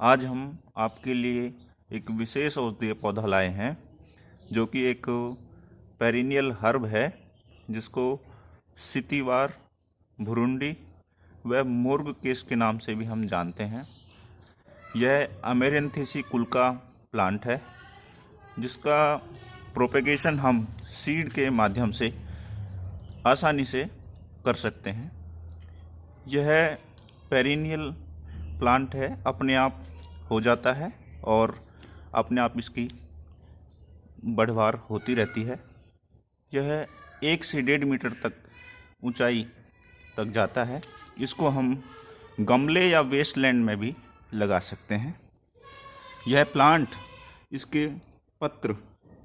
आज हम आपके लिए एक विशेष औषधीय पौधा लाए हैं, जो कि एक पेरिनियल हर्ब है, जिसको सितिवार, भुरुंडी व मुर्ग केस के नाम से भी हम जानते हैं। यह अमेरेंथेसी कुल का प्लांट है, जिसका प्रोपेगेशन हम सीड के माध्यम से आसानी से कर सकते हैं। यह पेरिनियल प्लांट है, अपने आप हो जाता है और अपने आप इसकी बढ़वार होती रहती है। यह एक से डेढ़ मीटर तक ऊंचाई तक जाता है। इसको हम गमले या वेस्टलैंड में भी लगा सकते हैं। यह प्लांट इसके पत्र,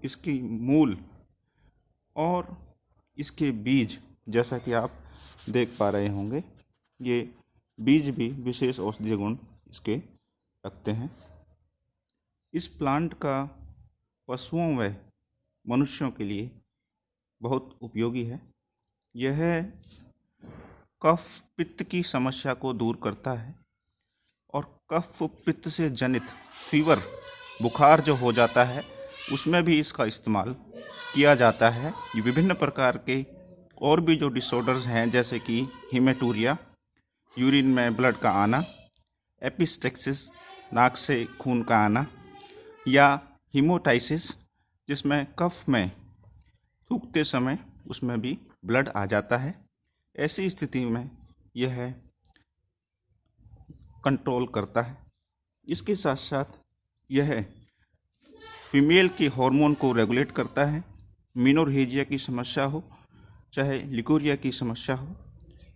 इसकी मूल और इसके बीज, जैसा कि आप देख पा रहे होंगे, ये बीज भी विशेष औषधीय गुण इसके रखते हैं। इस प्लांट का पशुओं व मनुष्यों के लिए बहुत उपयोगी है। यह कफ पित्त की समस्या को दूर करता है और कफ पित्त से जनित फीवर, बुखार जो हो जाता है, उसमें भी इसका इस्तेमाल किया जाता है। विभिन्न प्रकार के और भी जो डिसऑर्डर्स हैं, जैसे कि हिमेटूरिया यूरिन में ब्लड का आना एपिस्टेक्सिस नाक से खून का आना, या हीमोटाइसिस, जिसमें कफ में थूकते समय उसमें भी ब्लड आ जाता है। ऐसी स्थिति में यह कंट्रोल करता है। इसके साथ साथ यह फीमेल के हार्मोन को रेगुलेट करता है। मिनोरहेजिया की समस्या हो, चाहे लिकोरिया की समस्या हो,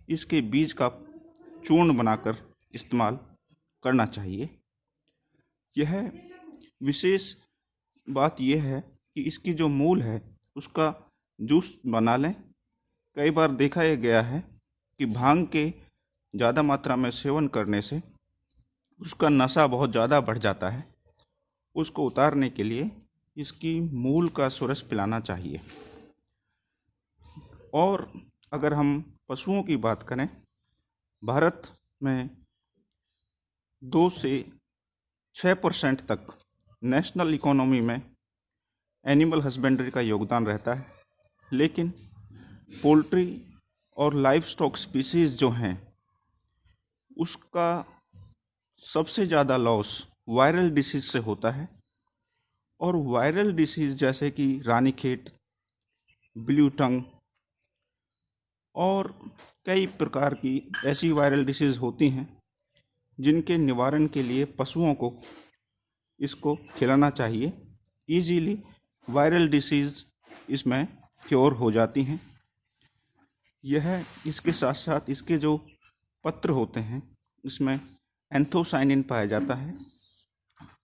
इसके बीज का चूर्ण बनाकर इस्तेमाल करना चाहिए। यह विशेष बात यह है कि इसकी जो मूल है, उसका जूस बना लें। कई बार देखा यह गया है कि भाँग के ज़्यादा मात्रा में सेवन करने से उसका नशा बहुत ज़्यादा बढ़ जाता है। उसको उतारने के लिए इसकी मूल का सुरस पिलाना चाहिए। और अगर हम पशुओं की बात करें भारत में दो से छः परसेंट तक नेशनल इकोनॉमी में एनिमल हस्बेंड्री का योगदान रहता है। लेकिन पोल्ट्री और लाइफ स्टॉक स्पीसीज जो हैं, उसका सबसे ज़्यादा लॉस वायरल डिसीज से होता है। और वायरल डिसीज जैसे कि रानीखेत, ब्लू टंग और कई प्रकार की ऐसी वायरल डिसीज़ होती हैं, जिनके निवारण के लिए पशुओं को इसको खिलाना चाहिए। इजीली वायरल डिसीज़ इसमें क्योर हो जाती हैं। यह इसके साथ साथ इसके जो पत्र होते हैं, इसमें एंथोसाइनिन पाया जाता है।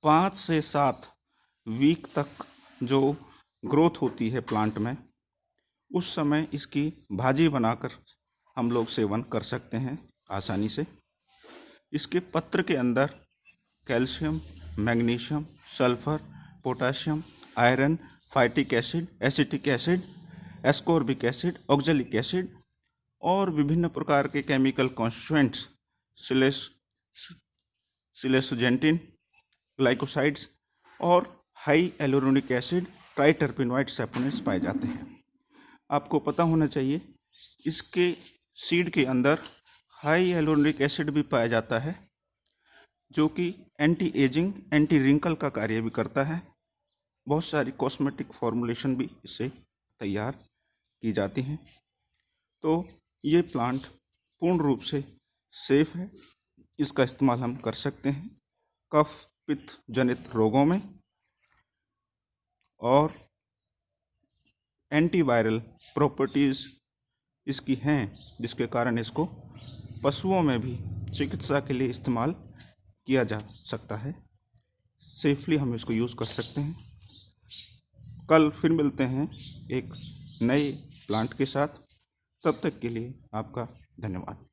पाँच से सात वीक तक जो ग्रोथ होती है प्लांट में उस समय इसकी भाजी बनाकर हम लोग सेवन कर सकते हैं आसानी से। इसके पत्र के अंदर calcium, magnesium, sulphur, potassium, iron, phytic acid, acetic acid, ascorbic acid, oxalic acid और विभिन्न प्रकार के केमिकल कॉन्स्टेंट्स सिलेस, सिलेसोजेंटिन, ग्लाइकोसाइड्स और hyaluronic acid triterpenoid saponates पाए जाते हैं। आपको पता होना चाहिए, इसके सीड के अंदर हाई एलोनिक एसिड भी पाया जाता है, जो कि एंटी एजिंग एंटी रिंकल का कार्य भी करता है। बहुत सारी कॉस्मेटिक फॉर्मुलेशन भी इससे तैयार की जाती हैं। तो ये प्लांट पूर्ण रूप से सेफ़ है, इसका इस्तेमाल हम कर सकते हैं, कफ, पित्त जनित रोगों में और एंटीवायरल प्रॉपर्टीज़ इसकी हैं, जिसके कारण इसको पशुओं में भी चिकित्सा के लिए इस्तेमाल किया जा सकता है। सेफली हम इसको यूज़ कर सकते हैं। कल फिर मिलते हैं एक नए प्लांट के साथ। तब तक के लिए आपका धन्यवाद।